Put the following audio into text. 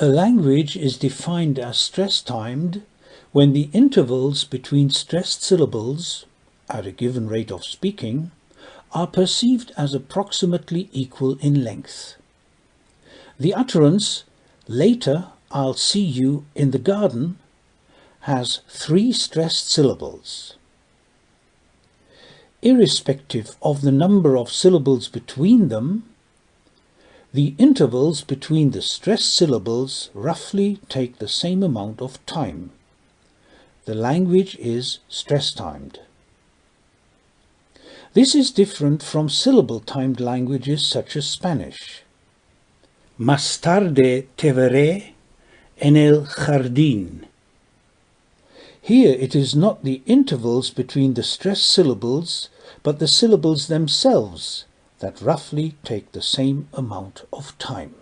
A language is defined as stress-timed when the intervals between stressed syllables, at a given rate of speaking, are perceived as approximately equal in length. The utterance, later I'll see you in the garden, has three stressed syllables. Irrespective of the number of syllables between them, the intervals between the stressed syllables roughly take the same amount of time. The language is stress-timed. This is different from syllable-timed languages such as Spanish. Más tarde te veré en el jardín. Here it is not the intervals between the stressed syllables, but the syllables themselves that roughly take the same amount of time.